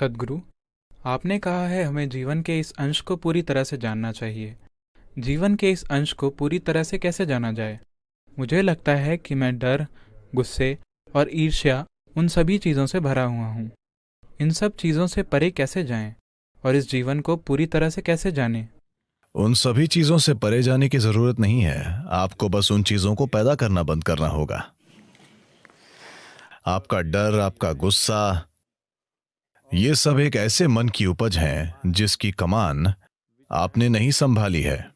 सदगुरु, आपने कहा है हमें जीवन के इस अंश को पूरी तरह से जानना चाहिए। जीवन के इस अंश को पूरी तरह से कैसे जाना जाए? मुझे लगता है कि मैं डर, गुस्से और ईर्ष्या उन सभी चीज़ों से भरा हुआ हूँ। इन सब चीज़ों से परे कैसे जाएँ? और इस जीवन को पूरी तरह से कैसे जाने? उन सभी चीज़ों से परे जाने की ज़रूरत नहीं है। आपको बस उन चीज़ों को पैदा करना बंद करना होगा। आपका डर, आपका गुस्सा ये सब एक ऐसे मन की उपज है, जिसकी कमान आपने नहीं संभाली है।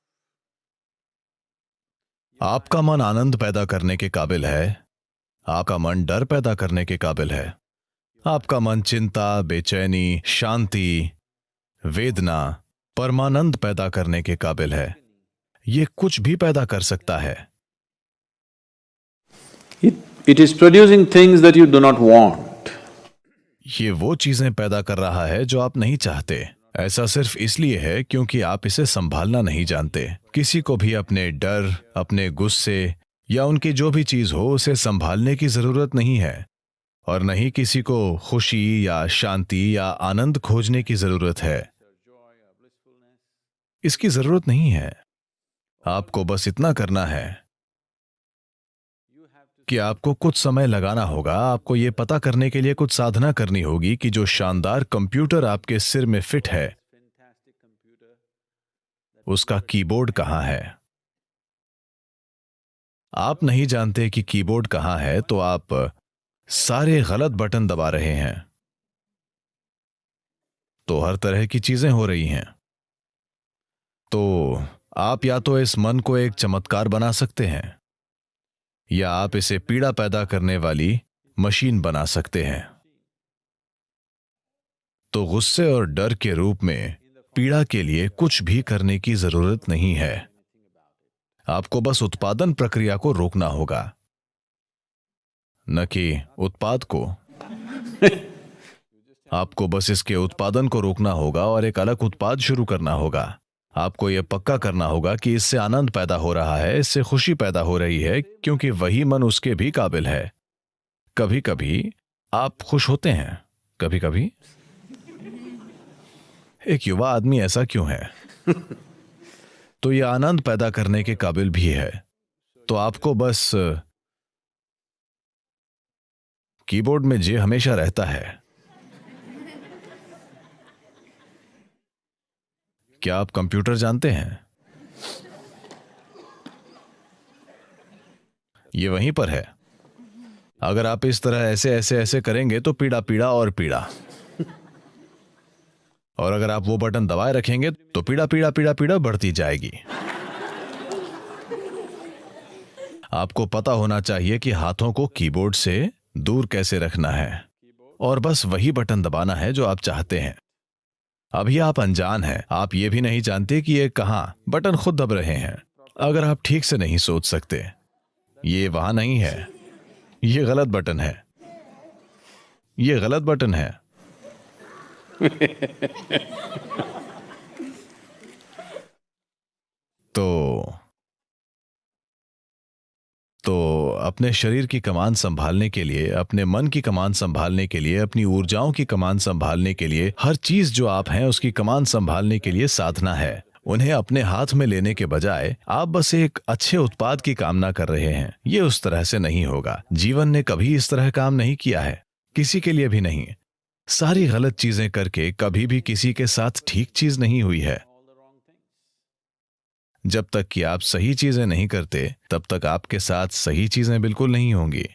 आपका मन आनंद पैदा करने के काबिल है, आपका मन डर पैदा करने के काबिल है। आपका मन चिंता, बेचैनी, शांति, वेदना, परमानंद पैदा करने के काबिल है। ये कुछ भी पैदा कर सकता है। It is producing things that you do not want ये वो चीज़ें पैदा कर रहा है जो आप नहीं चाहते। ऐसा सिर्फ़ इसलिए है क्योंकि आप इसे संभालना नहीं जानते। किसी को भी अपने डर, अपने गुस्से या उनकी जो भी चीज़ हो, उसे संभालने की ज़रूरत नहीं है। और नहीं किसी को खुशी या शांति या आनंद खोजने की ज़रूरत है। इसकी ज़रूरत नहीं है। आपको बस इतना करना है। कि आपको कुछ समय लगाना होगा। आपको यह पता करने के लिए कुछ साधना करनी होगी कि जो शानदार कंप्यूटर आपके सिर में फिट है, उसका कीबोर्ड कहाँ है? आप नहीं जानते कि कीबोर्ड कहाँ है तो आप सारे गलत बटन दबा रहे हैं। तो हर तरह की चीज़ें हो रही हैं। तो आप या तो इस मन को एक चमत्कार बना सकते हैं। या आप इसे पीड़ा पैदा करने वाली मशीन बना सकते हैं। तो गुस्से और डर के रूप में पीड़ा के लिए कुछ भी करने की ज़रूरत नहीं है। आपको बस उत्पादन प्रक्रिया को रोकना होगा। न कि उत्पाद को। आपको बस इसके उत्पादन को रोकना होगा और एक अलग उत्पाद शुरू करना होगा। आपको यह पक्का करना होगा कि इससे आनंद पैदा हो रहा है, इससे खुशी पैदा हो रही है, क्योंकि वही मन उसके भी काबिल है। कभी कभी आप खुश होते हैं कभी कभी एक युवा आदमी ऐसा क्यों है? तो यह आनंद पैदा करने के काबिल भी है। तो आपको बस कीबोर्ड में जे हमेशा रहता है। क्या आप कंप्यूटर जानते हैं? ये वहीं पर है। अगर आप इस तरह ऐसे ऐसे ऐसे करेंगे तो पीड़ा पीड़ा और पीड़ा। और अगर आप वो बटन दबाए रखेंगे तो पीड़ा पीड़ा पीड़ा पीड़ा बढ़ती जाएगी। आपको पता होना चाहिए कि हाथों को कीबोर्ड से दूर कैसे रखना है। और बस वही बटन दबाना है जो आप चाहते हैं। अभी आप अनजान हैं। आप ये भी नहीं जानते कि ये कहाँ? बटन खुद दब रहे हैं। अगर आप ठीक से नहीं सोच सकते, ये वहाँ नहीं है। ये गलत बटन है। ये गलत बटन है। तो अपने शरीर की कमान संभालने के लिए, अपने मन की कमान संभालने के लिए, अपनी ऊर्जाओं की कमान संभालने के लिए, हर चीज़ जो आप हैं, उसकी कमान संभालने के लिए साधना है। उन्हें अपने हाथ में लेने के बजाय, आप बस एक अच्छे उत्पाद की कामना कर रहे हैं। ये उस तरह से नहीं होगा। जीवन ने कभी इस तरह काम नहीं किया है। किसी के लिए भी नहीं। सारी गलत चीज़ें करके कभी भी किसी के साथ ठीक चीज़ नहीं हुई है। जब तक कि आप सही चीज़ें नहीं करते, तब तक आपके साथ सही चीज़ें बिल्कुल नहीं होंगी।